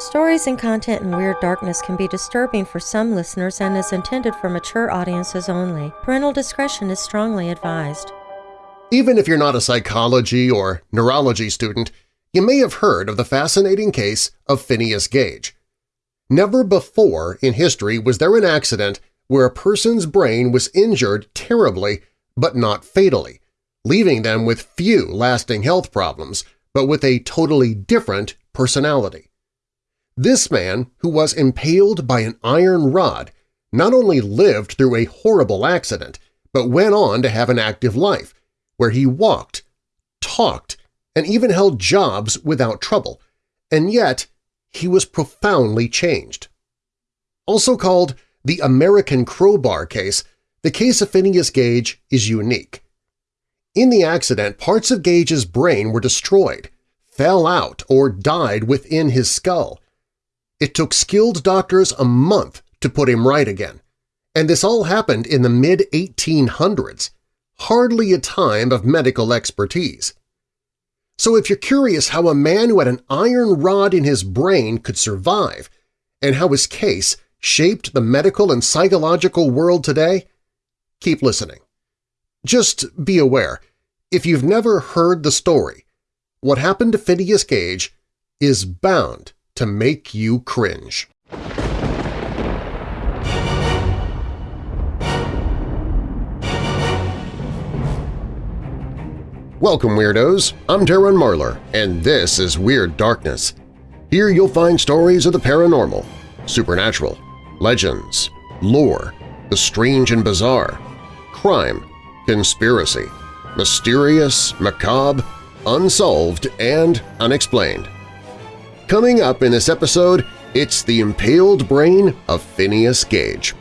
Stories and content in Weird Darkness can be disturbing for some listeners and is intended for mature audiences only. Parental discretion is strongly advised. Even if you're not a psychology or neurology student, you may have heard of the fascinating case of Phineas Gage. Never before in history was there an accident where a person's brain was injured terribly but not fatally, leaving them with few lasting health problems but with a totally different personality. This man, who was impaled by an iron rod, not only lived through a horrible accident, but went on to have an active life, where he walked, talked, and even held jobs without trouble, and yet he was profoundly changed. Also called the American Crowbar case, the case of Phineas Gage is unique. In the accident, parts of Gage's brain were destroyed, fell out, or died within his skull, it took skilled doctors a month to put him right again. And this all happened in the mid-1800s, hardly a time of medical expertise. So if you're curious how a man who had an iron rod in his brain could survive and how his case shaped the medical and psychological world today, keep listening. Just be aware, if you've never heard the story, what happened to Phineas Gage is bound to make you cringe. Welcome, Weirdos! I'm Darren Marlar, and this is Weird Darkness. Here you'll find stories of the paranormal, supernatural, legends, lore, the strange and bizarre, crime, conspiracy, mysterious, macabre, unsolved, and unexplained. Coming up in this episode, it's the impaled brain of Phineas Gage.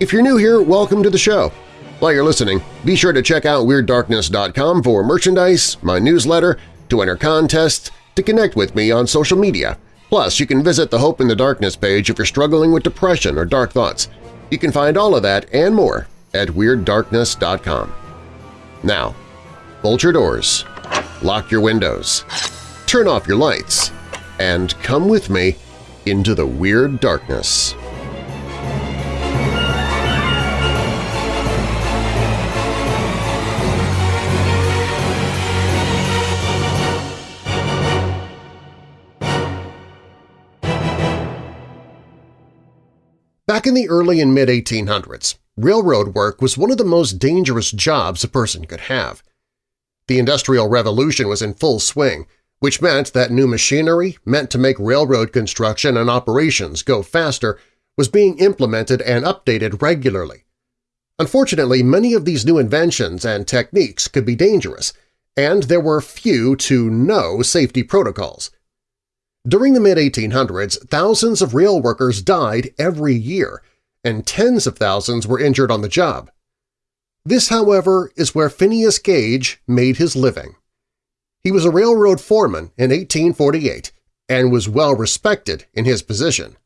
If you're new here, welcome to the show. While you're listening, be sure to check out WeirdDarkness.com for merchandise, my newsletter, to enter contests, to connect with me on social media. Plus, you can visit the Hope in the Darkness page if you're struggling with depression or dark thoughts. You can find all of that and more at WeirdDarkness.com. Now, bolt your doors, lock your windows, turn off your lights, and come with me into the Weird Darkness. Back in the early and mid-1800s, railroad work was one of the most dangerous jobs a person could have. The Industrial Revolution was in full swing, which meant that new machinery meant to make railroad construction and operations go faster was being implemented and updated regularly. Unfortunately, many of these new inventions and techniques could be dangerous, and there were few to no safety protocols. During the mid-1800s, thousands of rail workers died every year, and tens of thousands were injured on the job. This, however, is where Phineas Gage made his living. He was a railroad foreman in 1848 and was well respected in his position.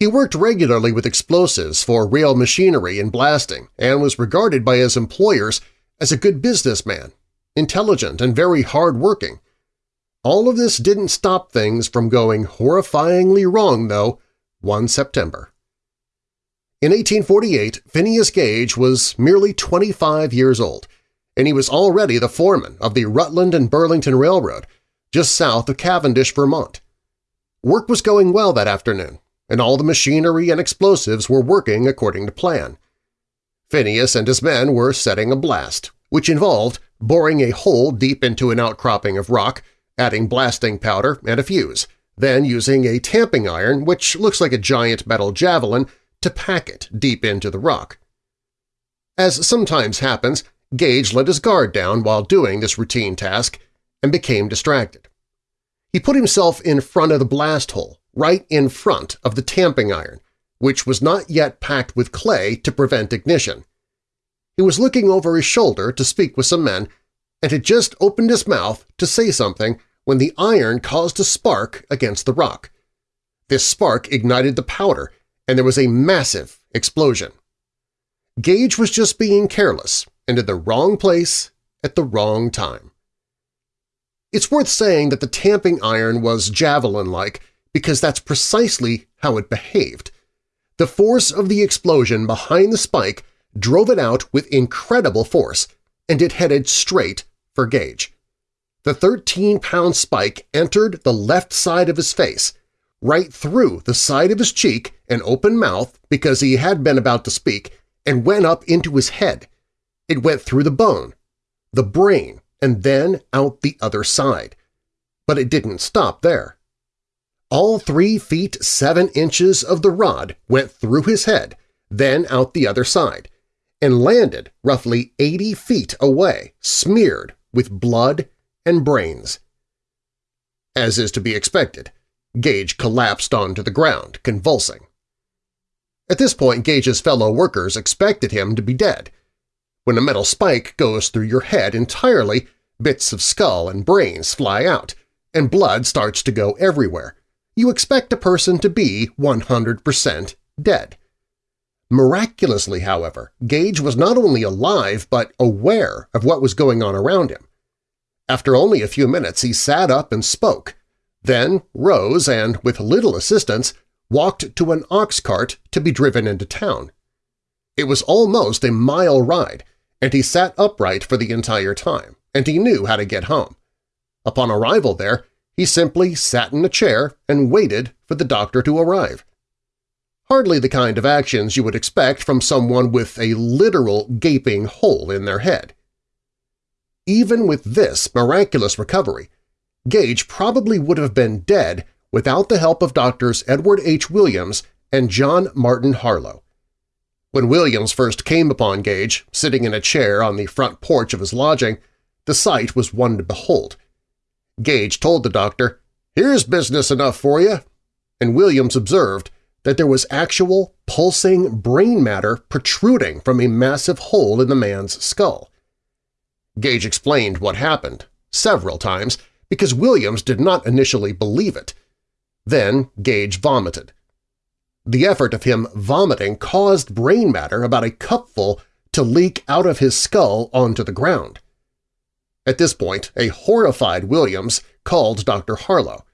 He worked regularly with explosives for rail machinery and blasting and was regarded by his employers as a good businessman, intelligent and very hard-working. All of this didn't stop things from going horrifyingly wrong, though, one September. In 1848, Phineas Gage was merely 25 years old and he was already the foreman of the Rutland and Burlington Railroad, just south of Cavendish, Vermont. Work was going well that afternoon, and all the machinery and explosives were working according to plan. Phineas and his men were setting a blast, which involved boring a hole deep into an outcropping of rock, adding blasting powder and a fuse, then using a tamping iron, which looks like a giant metal javelin, to pack it deep into the rock. As sometimes happens, Gage let his guard down while doing this routine task and became distracted. He put himself in front of the blast hole, right in front of the tamping iron, which was not yet packed with clay to prevent ignition. He was looking over his shoulder to speak with some men and had just opened his mouth to say something when the iron caused a spark against the rock. This spark ignited the powder, and there was a massive explosion. Gage was just being careless and in the wrong place at the wrong time. It's worth saying that the tamping iron was javelin-like because that's precisely how it behaved. The force of the explosion behind the spike drove it out with incredible force, and it headed straight for Gage. The 13-pound spike entered the left side of his face, right through the side of his cheek and open mouth because he had been about to speak, and went up into his head. It went through the bone, the brain, and then out the other side. But it didn't stop there. All three feet seven inches of the rod went through his head, then out the other side, and landed roughly 80 feet away, smeared with blood and brains. As is to be expected, Gage collapsed onto the ground, convulsing. At this point, Gage's fellow workers expected him to be dead. When a metal spike goes through your head entirely, bits of skull and brains fly out, and blood starts to go everywhere. You expect a person to be 100% dead. Miraculously, however, Gage was not only alive but aware of what was going on around him. After only a few minutes he sat up and spoke, then rose and, with little assistance, walked to an ox cart to be driven into town. It was almost a mile ride, and he sat upright for the entire time, and he knew how to get home. Upon arrival there, he simply sat in a chair and waited for the doctor to arrive. Hardly the kind of actions you would expect from someone with a literal gaping hole in their head. Even with this miraculous recovery, Gage probably would have been dead without the help of doctors Edward H. Williams and John Martin Harlow. When Williams first came upon Gage, sitting in a chair on the front porch of his lodging, the sight was one to behold. Gage told the doctor, "'Here's business enough for you,' and Williams observed that there was actual pulsing brain matter protruding from a massive hole in the man's skull. Gage explained what happened, several times, because Williams did not initially believe it. Then Gage vomited. The effort of him vomiting caused brain matter about a cupful to leak out of his skull onto the ground. At this point, a horrified Williams called Dr. Harlow.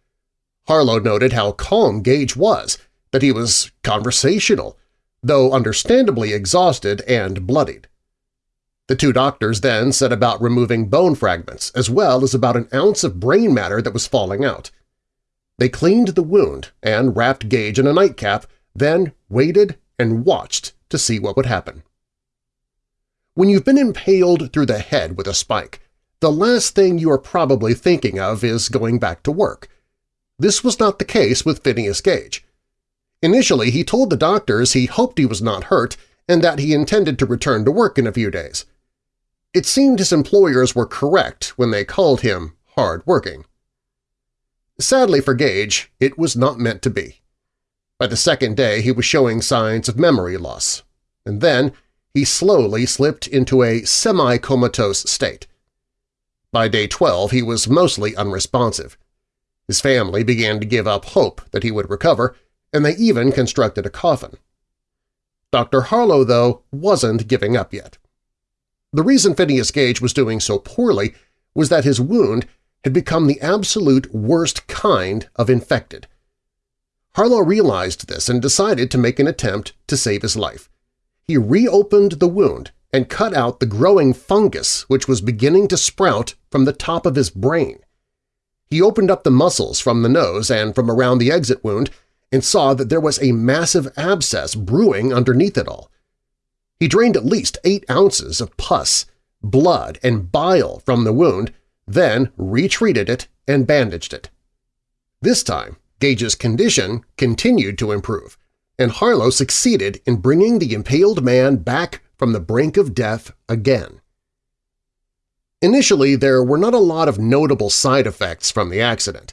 Harlow noted how calm Gage was, that he was conversational, though understandably exhausted and bloodied. The two doctors then set about removing bone fragments as well as about an ounce of brain matter that was falling out. They cleaned the wound and wrapped Gage in a nightcap, then waited and watched to see what would happen. When you've been impaled through the head with a spike, the last thing you are probably thinking of is going back to work. This was not the case with Phineas Gage. Initially, he told the doctors he hoped he was not hurt and that he intended to return to work in a few days. It seemed his employers were correct when they called him hard-working. Sadly for Gage, it was not meant to be. By the second day he was showing signs of memory loss, and then he slowly slipped into a semi-comatose state. By day 12 he was mostly unresponsive. His family began to give up hope that he would recover, and they even constructed a coffin. Dr. Harlow, though, wasn't giving up yet. The reason Phineas Gage was doing so poorly was that his wound had become the absolute worst kind of infected. Harlow realized this and decided to make an attempt to save his life. He reopened the wound and cut out the growing fungus which was beginning to sprout from the top of his brain. He opened up the muscles from the nose and from around the exit wound and saw that there was a massive abscess brewing underneath it all. He drained at least eight ounces of pus, blood, and bile from the wound, then retreated it and bandaged it. This time, Gage's condition continued to improve, and Harlow succeeded in bringing the impaled man back from the brink of death again. Initially, there were not a lot of notable side effects from the accident,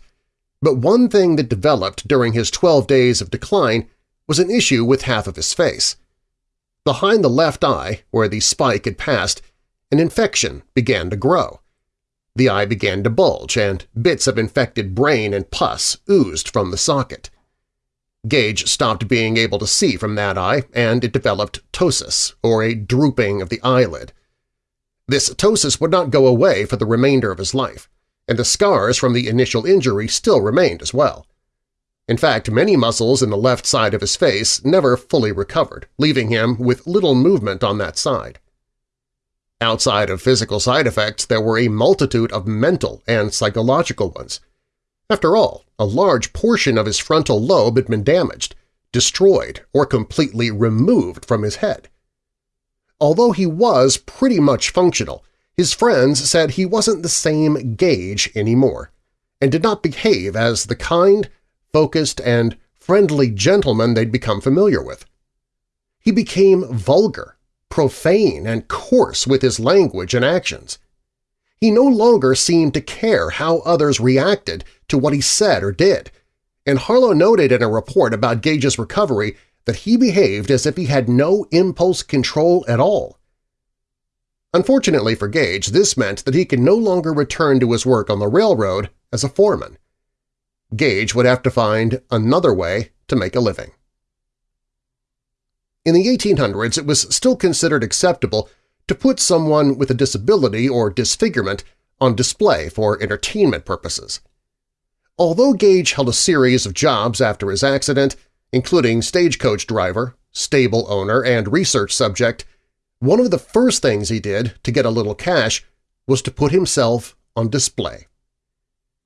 but one thing that developed during his 12 days of decline was an issue with half of his face. Behind the left eye, where the spike had passed, an infection began to grow. The eye began to bulge, and bits of infected brain and pus oozed from the socket. Gage stopped being able to see from that eye, and it developed ptosis, or a drooping of the eyelid. This ptosis would not go away for the remainder of his life, and the scars from the initial injury still remained as well. In fact, many muscles in the left side of his face never fully recovered, leaving him with little movement on that side. Outside of physical side effects, there were a multitude of mental and psychological ones. After all, a large portion of his frontal lobe had been damaged, destroyed, or completely removed from his head. Although he was pretty much functional, his friends said he wasn't the same Gage anymore, and did not behave as the kind, focused, and friendly gentleman they'd become familiar with. He became vulgar, profane, and coarse with his language and actions. He no longer seemed to care how others reacted to what he said or did, and Harlow noted in a report about Gage's recovery that he behaved as if he had no impulse control at all. Unfortunately for Gage, this meant that he could no longer return to his work on the railroad as a foreman. Gage would have to find another way to make a living. In the 1800s, it was still considered acceptable to put someone with a disability or disfigurement on display for entertainment purposes. Although Gage held a series of jobs after his accident, including stagecoach driver, stable owner, and research subject, one of the first things he did to get a little cash was to put himself on display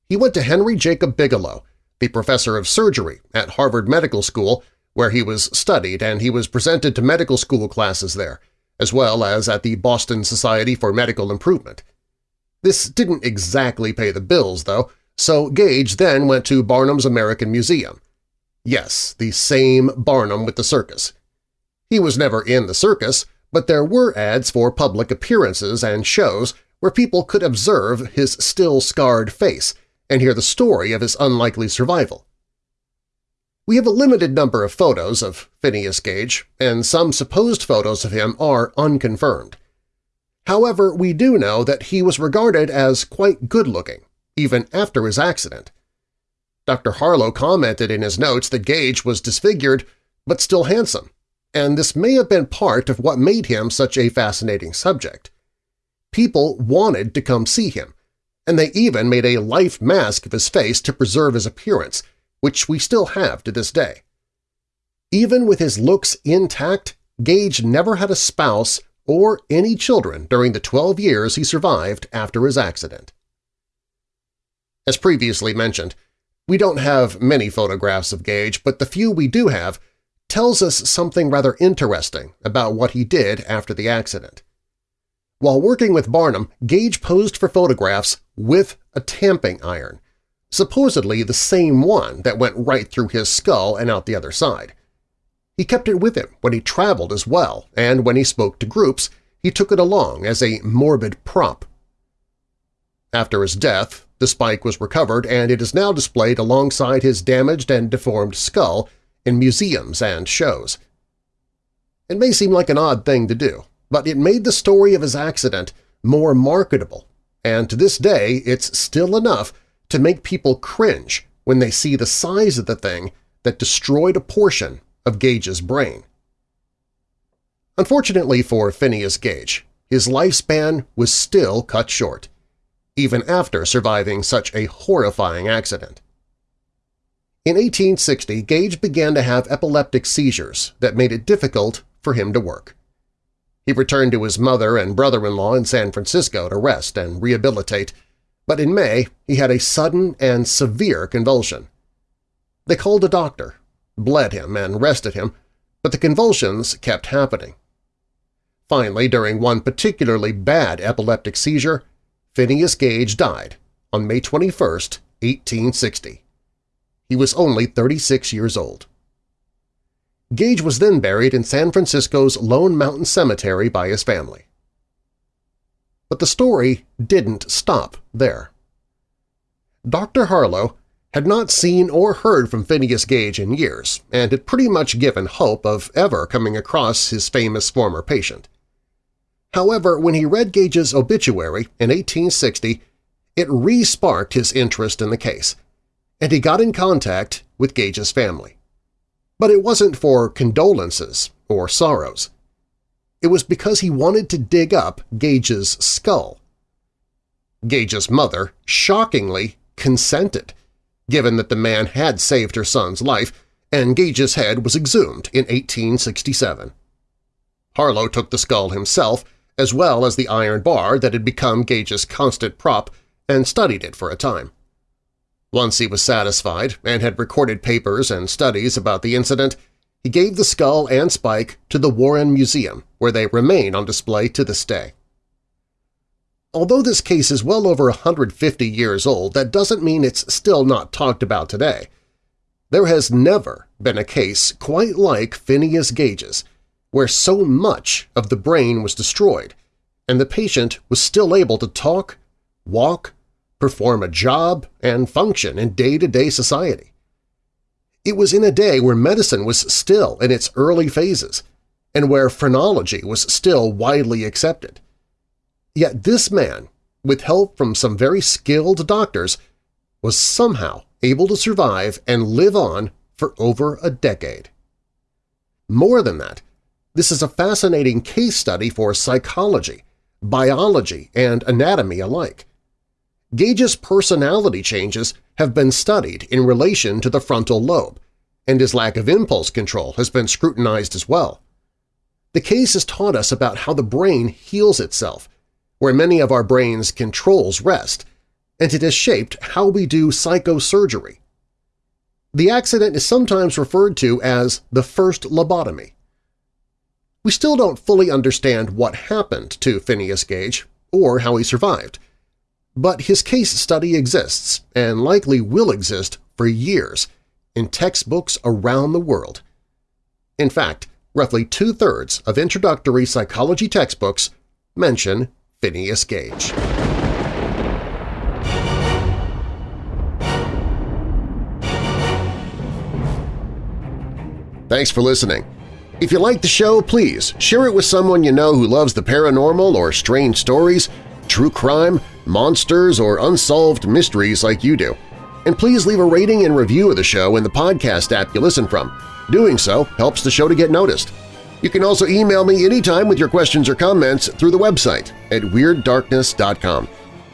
he went to Henry Jacob Bigelow, the professor of surgery at Harvard Medical School, where he was studied and he was presented to medical school classes there, as well as at the Boston Society for Medical Improvement. This didn't exactly pay the bills, though, so Gage then went to Barnum's American Museum. Yes, the same Barnum with the circus. He was never in the circus, but there were ads for public appearances and shows where people could observe his still scarred face and hear the story of his unlikely survival. We have a limited number of photos of Phineas Gage, and some supposed photos of him are unconfirmed. However, we do know that he was regarded as quite good-looking, even after his accident. Dr. Harlow commented in his notes that Gage was disfigured but still handsome, and this may have been part of what made him such a fascinating subject. People wanted to come see him, and they even made a life mask of his face to preserve his appearance, which we still have to this day. Even with his looks intact, Gage never had a spouse or any children during the 12 years he survived after his accident. As previously mentioned, we don't have many photographs of Gage, but the few we do have tells us something rather interesting about what he did after the accident. While working with Barnum, Gage posed for photographs with a tamping iron, supposedly the same one that went right through his skull and out the other side. He kept it with him when he traveled as well, and when he spoke to groups, he took it along as a morbid prop. After his death, the spike was recovered and it is now displayed alongside his damaged and deformed skull in museums and shows. It may seem like an odd thing to do, but it made the story of his accident more marketable, and to this day it's still enough to make people cringe when they see the size of the thing that destroyed a portion of Gage's brain. Unfortunately for Phineas Gage, his lifespan was still cut short, even after surviving such a horrifying accident. In 1860, Gage began to have epileptic seizures that made it difficult for him to work. He returned to his mother and brother-in-law in San Francisco to rest and rehabilitate, but in May he had a sudden and severe convulsion. They called a doctor, bled him, and rested him, but the convulsions kept happening. Finally, during one particularly bad epileptic seizure, Phineas Gage died on May 21, 1860. He was only 36 years old. Gage was then buried in San Francisco's Lone Mountain Cemetery by his family. But the story didn't stop there. Dr. Harlow had not seen or heard from Phineas Gage in years and had pretty much given hope of ever coming across his famous former patient. However, when he read Gage's obituary in 1860, it re-sparked his interest in the case, and he got in contact with Gage's family. But it wasn't for condolences or sorrows. It was because he wanted to dig up Gage's skull. Gage's mother shockingly consented, given that the man had saved her son's life and Gage's head was exhumed in 1867. Harlow took the skull himself, as well as the iron bar that had become Gage's constant prop, and studied it for a time. Once he was satisfied and had recorded papers and studies about the incident, he gave the skull and spike to the Warren Museum, where they remain on display to this day. Although this case is well over 150 years old, that doesn't mean it's still not talked about today. There has never been a case quite like Phineas Gage's, where so much of the brain was destroyed, and the patient was still able to talk, walk, perform a job, and function in day-to-day -day society. It was in a day where medicine was still in its early phases and where phrenology was still widely accepted. Yet this man, with help from some very skilled doctors, was somehow able to survive and live on for over a decade. More than that, this is a fascinating case study for psychology, biology, and anatomy alike. Gage's personality changes have been studied in relation to the frontal lobe, and his lack of impulse control has been scrutinized as well. The case has taught us about how the brain heals itself, where many of our brain's controls rest, and it has shaped how we do psychosurgery. The accident is sometimes referred to as the first lobotomy. We still don't fully understand what happened to Phineas Gage or how he survived, but his case study exists and likely will exist for years in textbooks around the world. In fact, roughly two-thirds of introductory psychology textbooks mention Phineas Gage. Thanks for listening. If you like the show, please share it with someone you know who loves the paranormal or strange stories, true crime, monsters, or unsolved mysteries like you do. And please leave a rating and review of the show in the podcast app you listen from. Doing so helps the show to get noticed. You can also email me anytime with your questions or comments through the website at WeirdDarkness.com.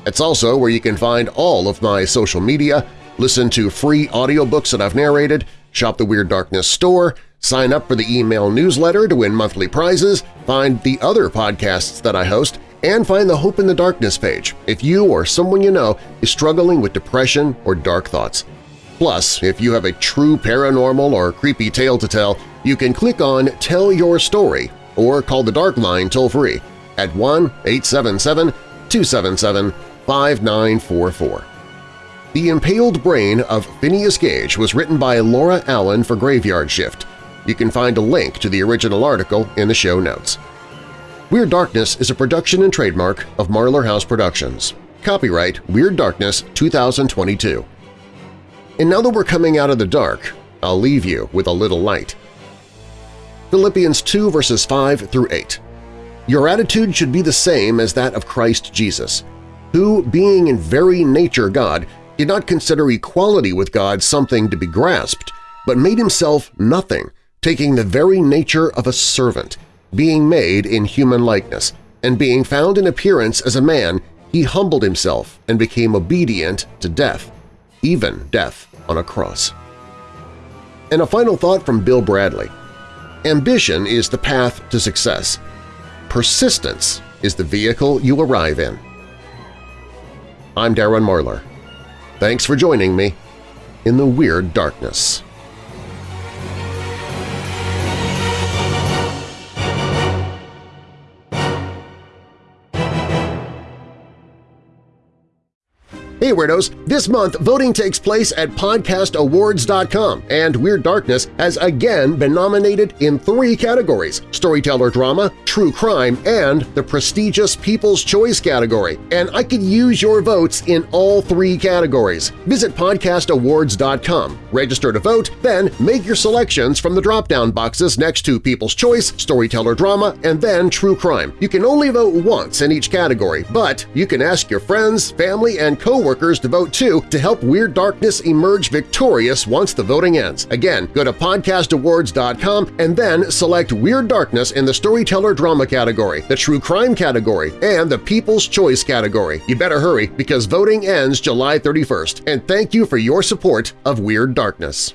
It's also where you can find all of my social media, listen to free audiobooks that I've narrated, shop the Weird Darkness store, sign up for the email newsletter to win monthly prizes, find the other podcasts that I host, and find the Hope in the Darkness page if you or someone you know is struggling with depression or dark thoughts. Plus, if you have a true paranormal or creepy tale to tell, you can click on Tell Your Story or call the Dark Line toll-free at 1-877-277-5944. The Impaled Brain of Phineas Gage was written by Laura Allen for Graveyard Shift. You can find a link to the original article in the show notes. Weird Darkness is a production and trademark of Marlar House Productions. Copyright Weird Darkness 2022. And now that we're coming out of the dark, I'll leave you with a little light. Philippians 2 verses 5 through 8. Your attitude should be the same as that of Christ Jesus, who, being in very nature God, did not consider equality with God something to be grasped, but made himself nothing, taking the very nature of a servant – being made in human likeness, and being found in appearance as a man, he humbled himself and became obedient to death, even death on a cross. And a final thought from Bill Bradley. Ambition is the path to success. Persistence is the vehicle you arrive in. I'm Darren Marlar. Thanks for joining me in the Weird Darkness. Hey Weirdos! This month, voting takes place at podcastawards.com, and Weird Darkness has again been nominated in three categories – Storyteller Drama, True Crime, and the prestigious People's Choice category, and I could use your votes in all three categories. Visit podcastawards.com, register to vote, then make your selections from the drop-down boxes next to People's Choice, Storyteller Drama, and then True Crime. You can only vote once in each category, but you can ask your friends, family, and coworkers to vote too to help Weird Darkness emerge victorious once the voting ends. Again, go to podcastawards.com and then select Weird Darkness in the Storyteller Drama category, the True Crime category, and the People's Choice category. You better hurry because voting ends July 31st, and thank you for your support of Weird Darkness.